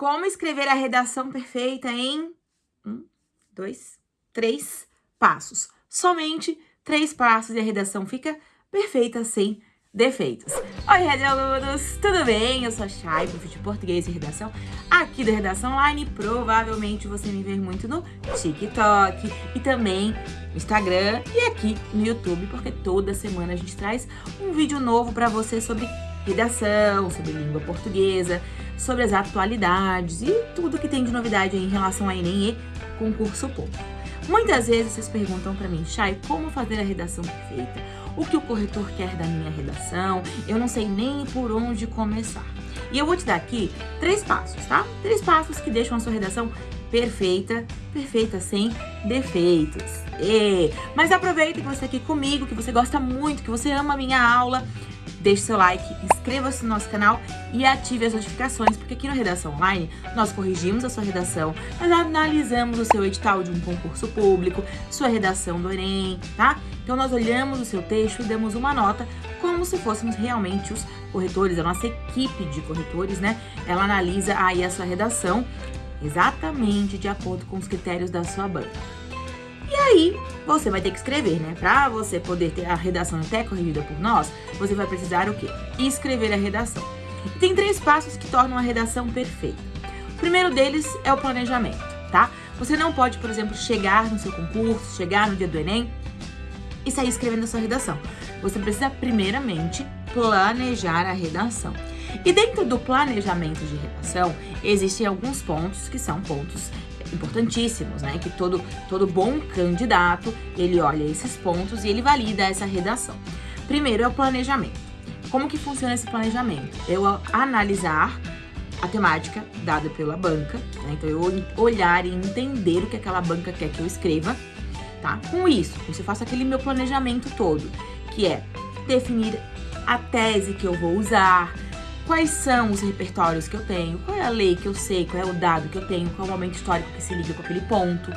Como escrever a redação perfeita em um, dois, três passos. Somente três passos e a redação fica perfeita sem defeitos. Oi, Red Alunos, tudo bem? Eu sou a Chay, professor de português e redação aqui da Redação Online. Provavelmente você me vê muito no TikTok e também no Instagram e aqui no YouTube, porque toda semana a gente traz um vídeo novo para você sobre redação, sobre língua portuguesa, sobre as atualidades e tudo que tem de novidade em relação a Enem e concurso público. Muitas vezes vocês perguntam para mim, Chay, como fazer a redação perfeita? O que o corretor quer da minha redação? Eu não sei nem por onde começar. E eu vou te dar aqui três passos, tá? Três passos que deixam a sua redação perfeita, perfeita sem defeitos. E... Mas aproveita que você está aqui comigo, que você gosta muito, que você ama a minha aula deixe seu like, inscreva-se no nosso canal e ative as notificações, porque aqui no Redação Online nós corrigimos a sua redação, nós analisamos o seu edital de um concurso público, sua redação do Enem, tá? Então nós olhamos o seu texto e damos uma nota como se fôssemos realmente os corretores, a nossa equipe de corretores, né? Ela analisa aí a sua redação exatamente de acordo com os critérios da sua banca. E aí, você vai ter que escrever, né? Para você poder ter a redação até corrigida por nós, você vai precisar o quê? Escrever a redação. E tem três passos que tornam a redação perfeita. O primeiro deles é o planejamento, tá? Você não pode, por exemplo, chegar no seu concurso, chegar no dia do Enem e sair escrevendo a sua redação. Você precisa, primeiramente, planejar a redação. E dentro do planejamento de redação, existem alguns pontos que são pontos importantíssimos, né? Que todo, todo bom candidato, ele olha esses pontos e ele valida essa redação. Primeiro é o planejamento. Como que funciona esse planejamento? Eu analisar a temática dada pela banca, né? Então eu olhar e entender o que aquela banca quer que eu escreva, tá? Com isso, você faço aquele meu planejamento todo, que é definir a tese que eu vou usar, quais são os repertórios que eu tenho, qual é a lei que eu sei, qual é o dado que eu tenho, qual é o momento histórico que se liga com aquele ponto,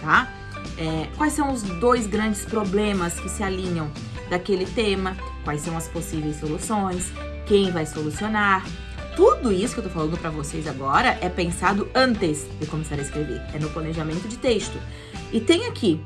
tá? É, quais são os dois grandes problemas que se alinham daquele tema, quais são as possíveis soluções, quem vai solucionar. Tudo isso que eu tô falando para vocês agora é pensado antes de começar a escrever, é no planejamento de texto. E tem aqui,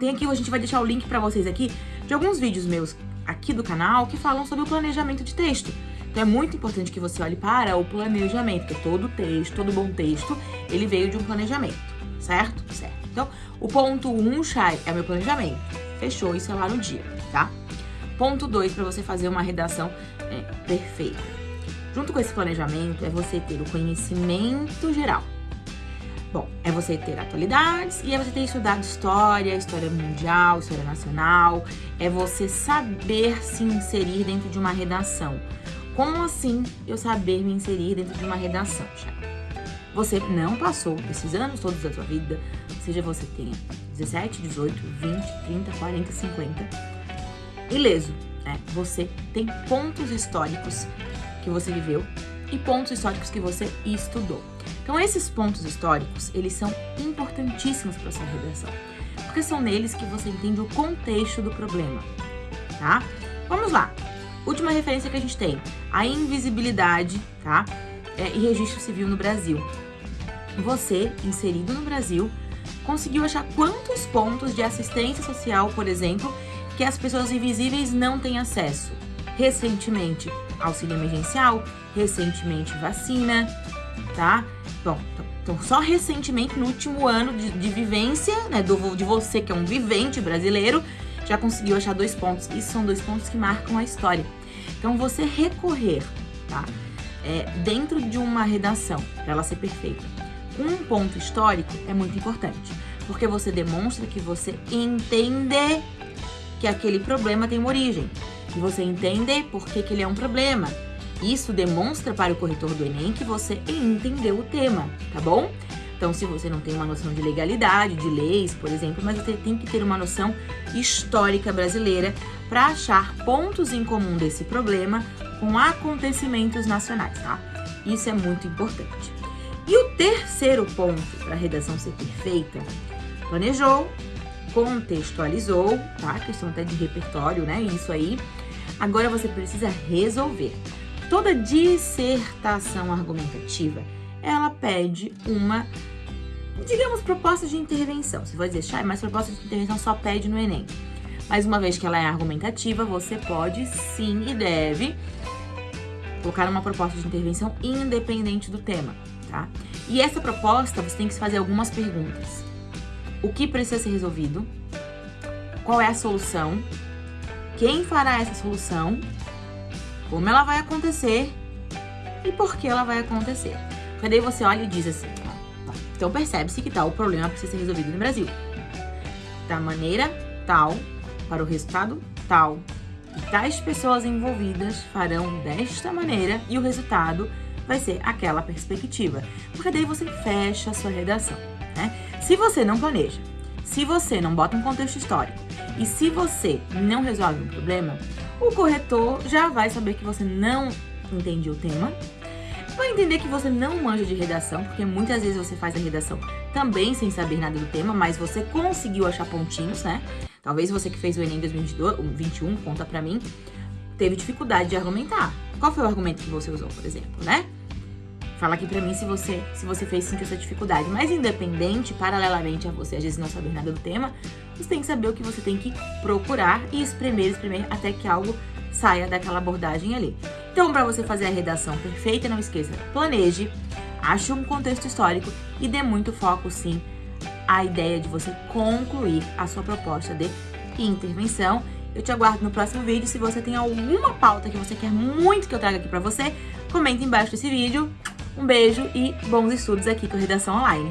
tem aqui, a gente vai deixar o link para vocês aqui de alguns vídeos meus aqui do canal que falam sobre o planejamento de texto. Então é muito importante que você olhe para o planejamento, porque todo texto, todo bom texto, ele veio de um planejamento, certo? Certo. Então, o ponto 1, um, Chay, é o meu planejamento. Fechou, isso é lá no dia, tá? Ponto 2, para você fazer uma redação é, perfeita. Junto com esse planejamento, é você ter o conhecimento geral. Bom, é você ter atualidades e é você ter estudado história, história mundial, história nacional. É você saber se inserir dentro de uma redação. Como assim eu saber me inserir dentro de uma redação, Chay? Você não passou esses anos todos da sua vida, seja você tenha 17, 18, 20, 30, 40, 50, ileso, né? Você tem pontos históricos que você viveu e pontos históricos que você estudou. Então, esses pontos históricos, eles são importantíssimos para sua redação, porque são neles que você entende o contexto do problema, tá? Vamos lá. Última referência que a gente tem, a invisibilidade, tá? É, e registro civil no Brasil. Você, inserido no Brasil, conseguiu achar quantos pontos de assistência social, por exemplo, que as pessoas invisíveis não têm acesso? Recentemente, auxílio emergencial, recentemente vacina, tá? Bom, então só recentemente, no último ano de, de vivência, né, do, de você que é um vivente brasileiro, já conseguiu achar dois pontos. Isso são dois pontos que marcam a história. Então, você recorrer, tá? É, dentro de uma redação, para ela ser perfeita, um ponto histórico é muito importante, porque você demonstra que você entende que aquele problema tem uma origem, e você entende por que, que ele é um problema. Isso demonstra para o corretor do Enem que você entendeu o tema, tá bom? Então, se você não tem uma noção de legalidade, de leis, por exemplo, mas você tem que ter uma noção histórica brasileira para achar pontos em comum desse problema com acontecimentos nacionais, tá? Isso é muito importante. E o terceiro ponto para a redação ser perfeita, planejou, contextualizou, tá? Questão até de repertório, né? Isso aí. Agora você precisa resolver. Toda dissertação argumentativa ela pede uma, digamos, proposta de intervenção. Você vai dizer, Chay, mas proposta de intervenção só pede no Enem. Mas uma vez que ela é argumentativa, você pode sim e deve colocar uma proposta de intervenção independente do tema, tá? E essa proposta, você tem que fazer algumas perguntas. O que precisa ser resolvido? Qual é a solução? Quem fará essa solução? Como ela vai acontecer? E por que ela vai acontecer? Porque daí você olha e diz assim, ó, então percebe-se que tal problema precisa ser resolvido no Brasil. Da maneira tal, para o resultado tal. E tais pessoas envolvidas farão desta maneira e o resultado vai ser aquela perspectiva. Porque daí você fecha a sua redação, né? Se você não planeja, se você não bota um contexto histórico e se você não resolve um problema, o corretor já vai saber que você não entende o tema, vai entender que você não manja de redação, porque muitas vezes você faz a redação também sem saber nada do tema, mas você conseguiu achar pontinhos, né? Talvez você que fez o Enem 2021, conta pra mim, teve dificuldade de argumentar. Qual foi o argumento que você usou, por exemplo, né? Fala aqui pra mim se você, se você fez sentir essa dificuldade. Mas independente, paralelamente a você às vezes não saber nada do tema, você tem que saber o que você tem que procurar e espremer, espremer até que algo saia daquela abordagem ali. Então, para você fazer a redação perfeita, não esqueça, planeje, ache um contexto histórico e dê muito foco, sim, à ideia de você concluir a sua proposta de intervenção. Eu te aguardo no próximo vídeo. Se você tem alguma pauta que você quer muito que eu traga aqui para você, comenta embaixo desse vídeo. Um beijo e bons estudos aqui com Redação Online.